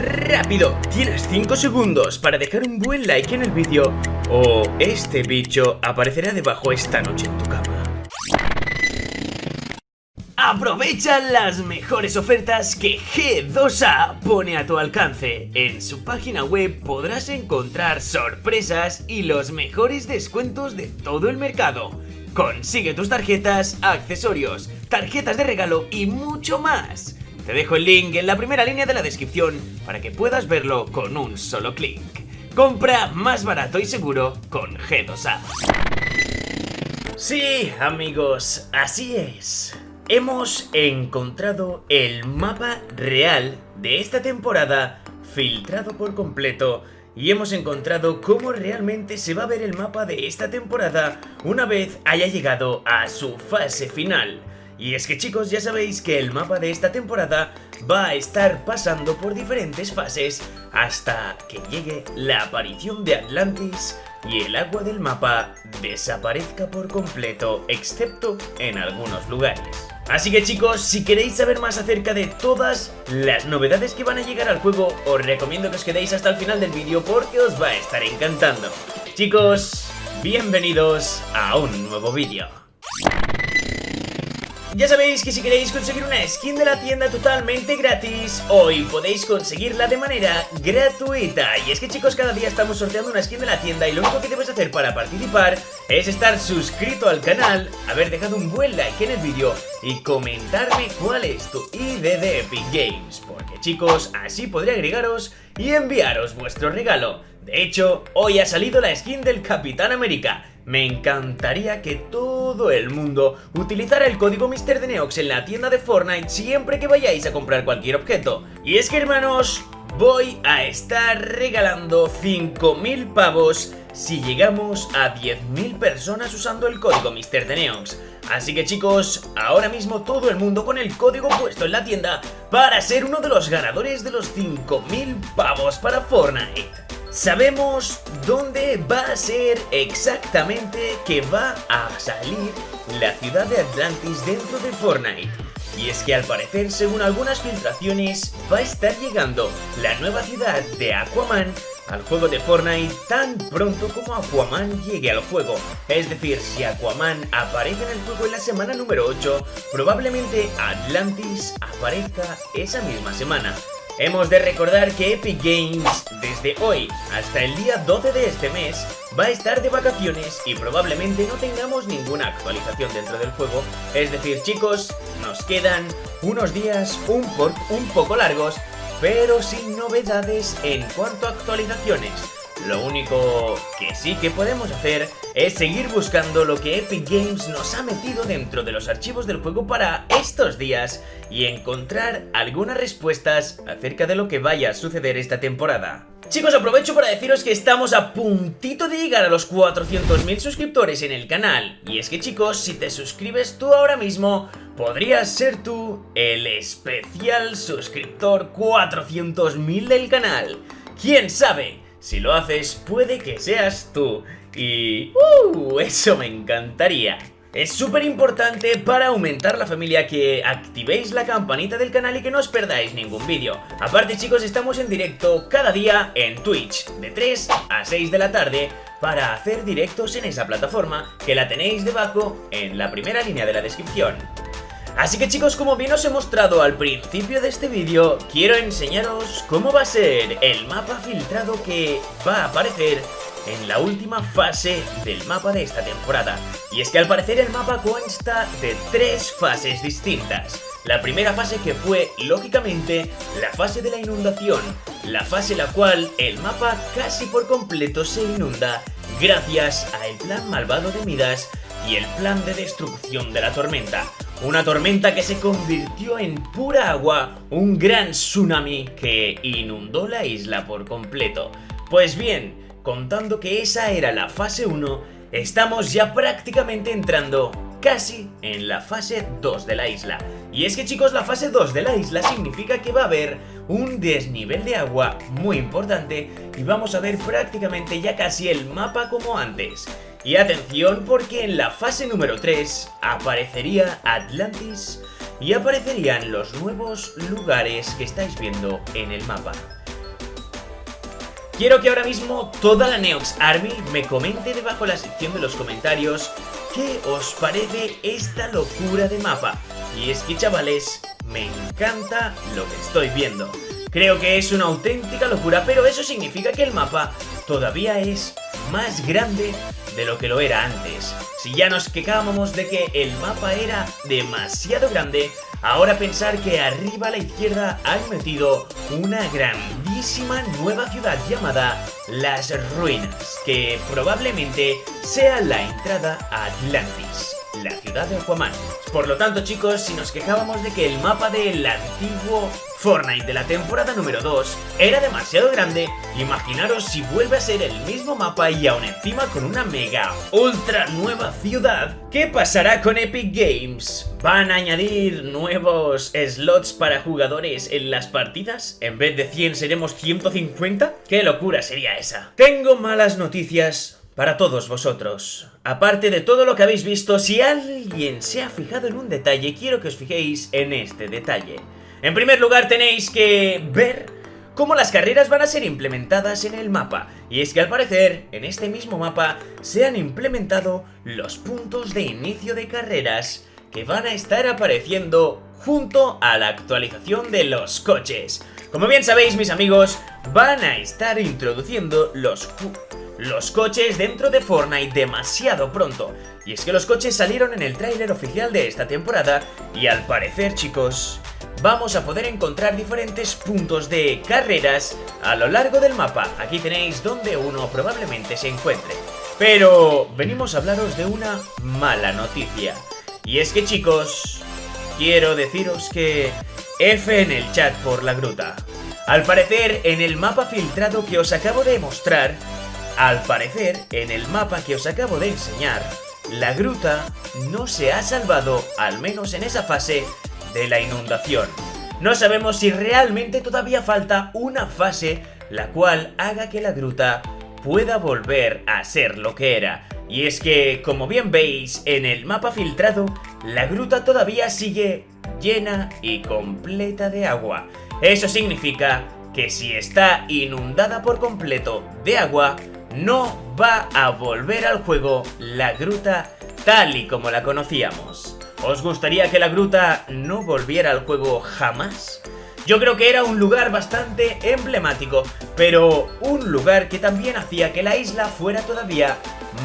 ¡Rápido! Tienes 5 segundos para dejar un buen like en el vídeo o este bicho aparecerá debajo esta noche en tu cama. Aprovecha las mejores ofertas que G2A pone a tu alcance. En su página web podrás encontrar sorpresas y los mejores descuentos de todo el mercado. Consigue tus tarjetas, accesorios, tarjetas de regalo y mucho más. Te dejo el link en la primera línea de la descripción para que puedas verlo con un solo clic. Compra más barato y seguro con G2A. Sí, amigos, así es. Hemos encontrado el mapa real de esta temporada filtrado por completo y hemos encontrado cómo realmente se va a ver el mapa de esta temporada una vez haya llegado a su fase final. Y es que chicos, ya sabéis que el mapa de esta temporada va a estar pasando por diferentes fases hasta que llegue la aparición de Atlantis y el agua del mapa desaparezca por completo, excepto en algunos lugares. Así que chicos, si queréis saber más acerca de todas las novedades que van a llegar al juego, os recomiendo que os quedéis hasta el final del vídeo porque os va a estar encantando. Chicos, bienvenidos a un nuevo vídeo. Ya sabéis que si queréis conseguir una skin de la tienda totalmente gratis, hoy podéis conseguirla de manera gratuita. Y es que chicos, cada día estamos sorteando una skin de la tienda y lo único que debes hacer para participar es estar suscrito al canal, haber dejado un buen like en el vídeo y comentarme cuál es tu ID de Epic Games. Porque chicos, así podré agregaros y enviaros vuestro regalo. De hecho, hoy ha salido la skin del Capitán América me encantaría que todo el mundo utilizara el código Mr. Neox en la tienda de Fortnite siempre que vayáis a comprar cualquier objeto. Y es que hermanos, voy a estar regalando 5.000 pavos si llegamos a 10.000 personas usando el código Mr. Neox. Así que chicos, ahora mismo todo el mundo con el código puesto en la tienda para ser uno de los ganadores de los 5.000 pavos para Fortnite. Sabemos dónde va a ser exactamente que va a salir la ciudad de Atlantis dentro de Fortnite. Y es que al parecer, según algunas filtraciones, va a estar llegando la nueva ciudad de Aquaman al juego de Fortnite tan pronto como Aquaman llegue al juego. Es decir, si Aquaman aparece en el juego en la semana número 8, probablemente Atlantis aparezca esa misma semana. Hemos de recordar que Epic Games desde hoy hasta el día 12 de este mes va a estar de vacaciones y probablemente no tengamos ninguna actualización dentro del juego. Es decir chicos, nos quedan unos días un, un poco largos, pero sin novedades en cuanto a actualizaciones. Lo único que sí que podemos hacer es seguir buscando lo que Epic Games nos ha metido dentro de los archivos del juego para estos días y encontrar algunas respuestas acerca de lo que vaya a suceder esta temporada. Chicos, aprovecho para deciros que estamos a puntito de llegar a los 400.000 suscriptores en el canal. Y es que chicos, si te suscribes tú ahora mismo, podrías ser tú el especial suscriptor 400.000 del canal. ¿Quién sabe? Si lo haces, puede que seas tú. Y... ¡Uh! Eso me encantaría. Es súper importante para aumentar la familia que activéis la campanita del canal y que no os perdáis ningún vídeo. Aparte chicos, estamos en directo cada día en Twitch, de 3 a 6 de la tarde, para hacer directos en esa plataforma, que la tenéis debajo en la primera línea de la descripción. Así que chicos, como bien os he mostrado al principio de este vídeo, quiero enseñaros cómo va a ser el mapa filtrado que va a aparecer en la última fase del mapa de esta temporada. Y es que al parecer el mapa consta de tres fases distintas. La primera fase que fue, lógicamente, la fase de la inundación, la fase la cual el mapa casi por completo se inunda gracias al plan malvado de Midas y el plan de destrucción de la tormenta. Una tormenta que se convirtió en pura agua, un gran tsunami que inundó la isla por completo. Pues bien, contando que esa era la fase 1, estamos ya prácticamente entrando casi en la fase 2 de la isla. Y es que chicos, la fase 2 de la isla significa que va a haber un desnivel de agua muy importante y vamos a ver prácticamente ya casi el mapa como antes. Y atención porque en la fase número 3 aparecería Atlantis y aparecerían los nuevos lugares que estáis viendo en el mapa. Quiero que ahora mismo toda la Neox Army me comente debajo en la sección de los comentarios qué os parece esta locura de mapa. Y es que chavales, me encanta lo que estoy viendo. Creo que es una auténtica locura, pero eso significa que el mapa todavía es más grande de lo que lo era antes. Si ya nos quejábamos de que el mapa era demasiado grande, ahora pensar que arriba a la izquierda han metido una grandísima nueva ciudad llamada Las Ruinas, que probablemente sea la entrada a Atlantis la ciudad de Aquaman. Por lo tanto chicos, si nos quejábamos de que el mapa del antiguo Fortnite de la temporada número 2 era demasiado grande, imaginaros si vuelve a ser el mismo mapa y aún encima con una mega ultra nueva ciudad. ¿Qué pasará con Epic Games? ¿Van a añadir nuevos slots para jugadores en las partidas? ¿En vez de 100 seremos 150? ¿Qué locura sería esa? Tengo malas noticias para todos vosotros. Aparte de todo lo que habéis visto, si alguien se ha fijado en un detalle, quiero que os fijéis en este detalle. En primer lugar tenéis que ver cómo las carreras van a ser implementadas en el mapa. Y es que al parecer, en este mismo mapa, se han implementado los puntos de inicio de carreras que van a estar apareciendo junto a la actualización de los coches. Como bien sabéis, mis amigos, van a estar introduciendo los los coches dentro de Fortnite demasiado pronto. Y es que los coches salieron en el tráiler oficial de esta temporada y al parecer chicos, vamos a poder encontrar diferentes puntos de carreras a lo largo del mapa. Aquí tenéis donde uno probablemente se encuentre. Pero venimos a hablaros de una mala noticia. Y es que chicos, quiero deciros que F en el chat por la gruta. Al parecer, en el mapa filtrado que os acabo de mostrar, al parecer, en el mapa que os acabo de enseñar, la gruta no se ha salvado, al menos en esa fase, de la inundación. No sabemos si realmente todavía falta una fase la cual haga que la gruta pueda volver a ser lo que era. Y es que, como bien veis, en el mapa filtrado, la gruta todavía sigue llena y completa de agua. Eso significa que si está inundada por completo de agua, no va a volver al juego la gruta tal y como la conocíamos. ¿Os gustaría que la gruta no volviera al juego jamás? Yo creo que era un lugar bastante emblemático, pero un lugar que también hacía que la isla fuera todavía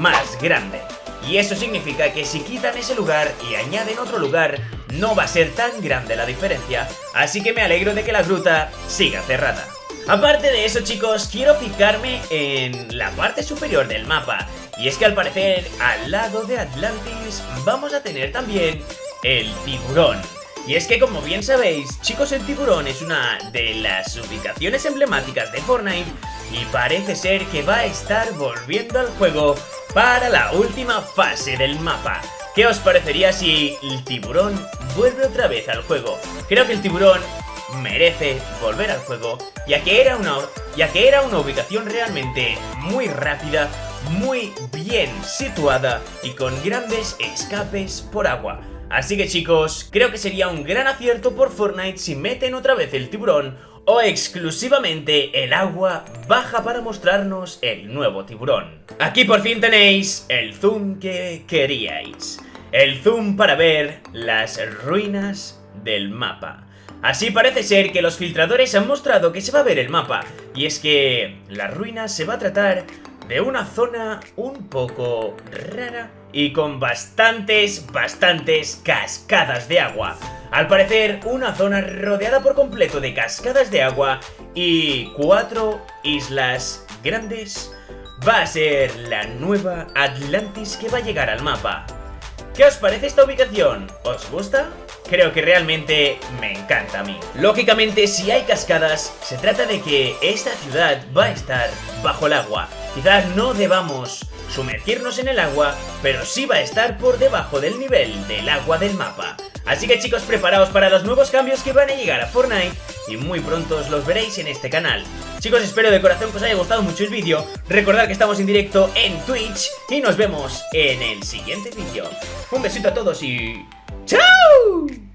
más grande. Y eso significa que si quitan ese lugar y añaden otro lugar, no va a ser tan grande la diferencia, así que me alegro de que la gruta siga cerrada. Aparte de eso chicos, quiero fijarme en la parte superior del mapa. Y es que al parecer, al lado de Atlantis, vamos a tener también el tiburón. Y es que como bien sabéis, chicos el tiburón es una de las ubicaciones emblemáticas de Fortnite Y parece ser que va a estar volviendo al juego para la última fase del mapa. ¿Qué os parecería si el tiburón vuelve otra vez al juego? Creo que el tiburón merece volver al juego, ya que era una, ya que era una ubicación realmente muy rápida, muy bien situada y con grandes escapes por agua. Así que chicos, creo que sería un gran acierto por Fortnite si meten otra vez el tiburón o exclusivamente el agua baja para mostrarnos el nuevo tiburón. Aquí por fin tenéis el zoom que queríais. El zoom para ver las ruinas del mapa. Así parece ser que los filtradores han mostrado que se va a ver el mapa, y es que la ruina se va a tratar de una zona un poco rara y con bastantes, bastantes cascadas de agua. Al parecer, una zona rodeada por completo de cascadas de agua y cuatro islas grandes va a ser la nueva Atlantis que va a llegar al mapa. ¿Qué os parece esta ubicación? ¿Os gusta? creo que realmente me encanta a mí. Lógicamente, si hay cascadas, se trata de que esta ciudad va a estar bajo el agua. Quizás no debamos sumergirnos en el agua, pero sí va a estar por debajo del nivel del agua del mapa. Así que chicos, preparaos para los nuevos cambios que van a llegar a Fortnite y muy pronto os los veréis en este canal. Chicos, espero de corazón que os haya gustado mucho el vídeo. Recordad que estamos en directo en Twitch y nos vemos en el siguiente vídeo. Un besito a todos y... ¡Chao!